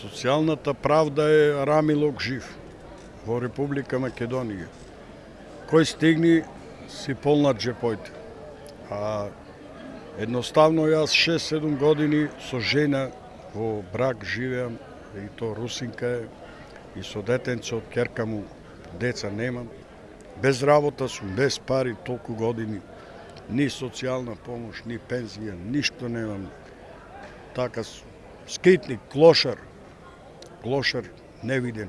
Социјалната правда е рамилок жив во Република Македонија. Кој стигни си полнат джепојте. А едноставно јас 6-7 години со жена во брак живеам и то русинка е и со детенце од керка му деца немам. Без работа сум, без пари толку години. Ни социјална помош, ни пензија, ништо немам. Така скитник, клошар, клошар невиден.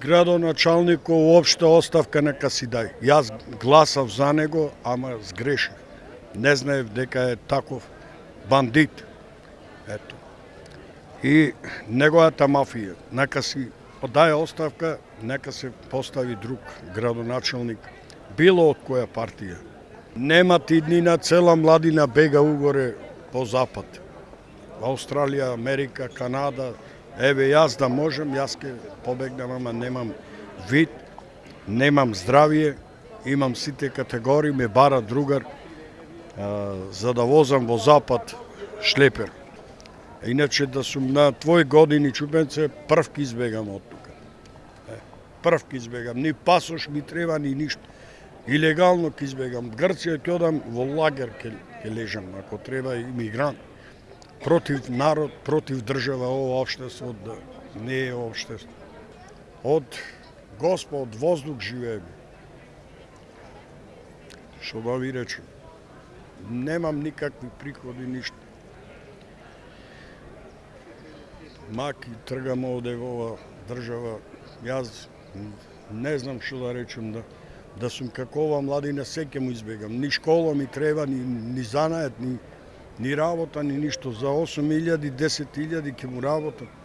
Градоначалникот уопште оставка нека си дај. Јас гласав за него, ама сгрешив. Не знаев дека е таков бандит. Ето. И неговата мафија, нека си дај оставка, нека се постави друг градоначалник, било од која партија. Нема тиднина, цела младина бега угоре по запад. Австралија, Америка, Канада, еве јас да можам, јас ке побегнам, ама немам вид, немам здравје, имам сите категории, ме бара другар а, за да возам во запад шлепер. Иначе да сум на твој години чупенце, прв ки избегам од тука. Прв ки избегам, ни пасош ми треба, ни ништо. Илегално ки избегам. Грција ќе одам во лагер ке, ке лежам, ако треба имигрант. Против народ, против држава, ова обштество да не е обштество. Од Господ, од воздух живееме. Што да ви речем? Немам никакви приходи, ништо. маки тргам овде во ова држава, јас не знам што да речем да да сум како ова младина секе му избегам. Ни школа ми треба, ни, ни занает, ни, ни работа, ни ништо. За 8.000, 10.000 ќе му работат.